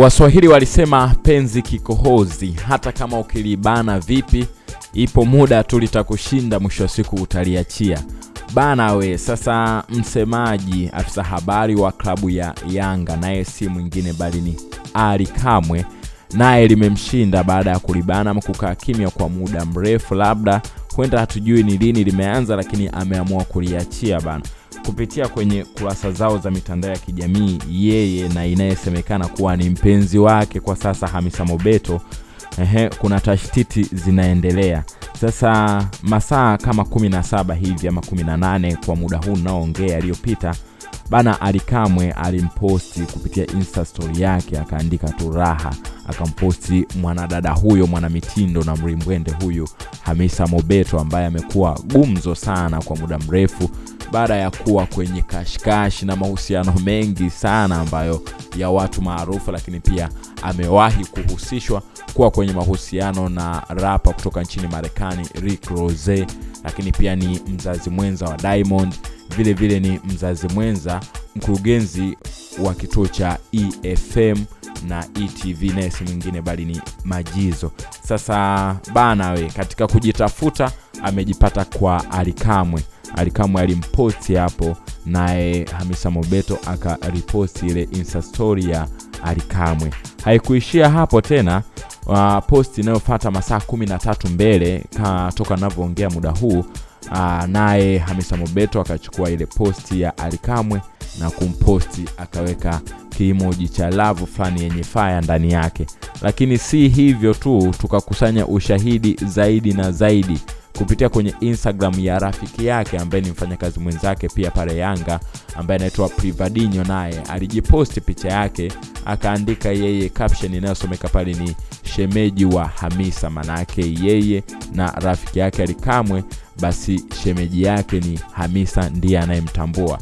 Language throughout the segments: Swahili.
Waswahili walisema penzi kikohozi, hata kama ukilibana vipi, ipo muda tu litakushinda, mwisho wa siku utaliachia bana we. Sasa msemaji, afisa habari wa klabu ya Yanga, naye si mwingine bali ni Ali Kamwe, naye limemshinda baada ya kulibana mkukaa kukaa kimya kwa muda mrefu, labda huenda hatujui ni lini limeanza, lakini ameamua kuliachia bana kupitia kwenye kurasa zao za mitandao ya kijamii yeye na inayesemekana kuwa ni mpenzi wake kwa sasa Hamisa Mobeto. Ehe, kuna tashtiti zinaendelea sasa, masaa kama 17 hivi ama 18 kwa muda huu naoongea aliyopita bana, Alikamwe alimposti kupitia insta story yake, akaandika tu raha, akamposti mwanadada huyo mwanamitindo na mrimbwende huyu Hamisa Mobeto ambaye amekuwa gumzo sana kwa muda mrefu baada ya kuwa kwenye kashikashi na mahusiano mengi sana ambayo ya watu maarufu, lakini pia amewahi kuhusishwa kuwa kwenye mahusiano na rapa kutoka nchini Marekani Rick Rose, lakini pia ni mzazi mwenza wa Diamond, vile vile ni mzazi mwenza mkurugenzi wa kituo cha EFM na ETV, naye si mwingine bali ni Majizo. Sasa bana we, katika kujitafuta amejipata kwa Alikamwe. Alikamwe alimposti hapo, naye Hamisa Mobeto akariposti ile insta story ya Alikamwe. Haikuishia hapo tena. Uh, posti inayofuata masaa kumi na tatu mbele toka anavyoongea muda huu uh, naye Hamisa Mobeto akachukua ile posti ya Alikamwe na kumposti akaweka kimoji cha lavu fulani yenye faya ndani yake. Lakini si hivyo tu, tukakusanya ushahidi zaidi na zaidi kupitia kwenye Instagram ya rafiki yake ambaye ni mfanyakazi mwenzake pia pale Yanga ambaye anaitwa Privadinho, naye alijiposti picha yake akaandika yeye caption inayosomeka pale ni shemeji wa Hamisa, manayake yeye na rafiki yake Alikamwe, basi shemeji yake ni Hamisa ndiye anayemtambua.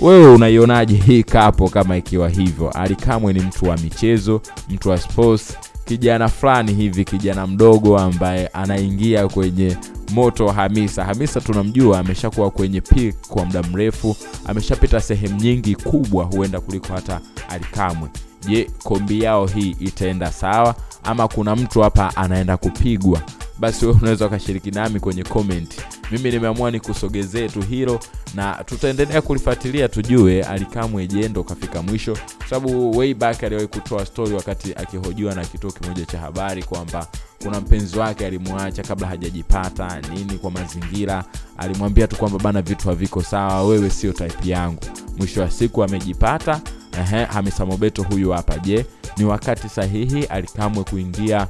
Wewe unaionaje hii kapo kama ikiwa hivyo? Alikamwe ni mtu wa michezo, mtu wa sports, kijana fulani hivi, kijana mdogo ambaye anaingia kwenye moto wa Hamisa. Hamisa tunamjua ameshakuwa kwenye peak kwa muda mrefu, ameshapita sehemu nyingi kubwa, huenda kuliko hata Alikamwe. Je, kombi yao hii itaenda sawa ama kuna mtu hapa anaenda kupigwa? Basi wewe unaweza ukashiriki nami kwenye comment. Mimi nimeamua nikusogezee tu hilo na tutaendelea kulifuatilia tujue Alikamwe je, ndo kafika mwisho, sababu way back aliwahi kutoa story wakati akihojiwa na kituo kimoja cha habari kwamba kuna mpenzi wake alimwacha kabla hajajipata nini, kwa mazingira alimwambia tu kwamba bana, vitu haviko sawa, wewe sio type yangu. Mwisho wa siku amejipata. Hamisa Mobeto huyu hapa. Je, ni wakati sahihi Alikamwe kuingia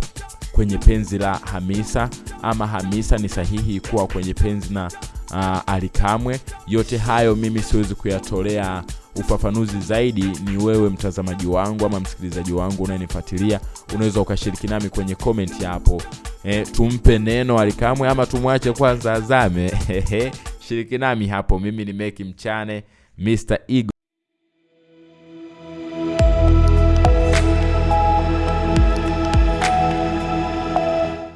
kwenye penzi la Hamisa ama Hamisa ni sahihi kuwa kwenye penzi na uh, Alikamwe? Yote hayo mimi siwezi kuyatolea ufafanuzi zaidi, ni wewe mtazamaji wangu ama msikilizaji wangu unayenifuatilia, unaweza ukashiriki nami kwenye comment hapo. E, tumpe neno Alikamwe ama tumwache kwanza azame? Shiriki nami hapo. Mimi ni Meki Mchane, Mr. Ego.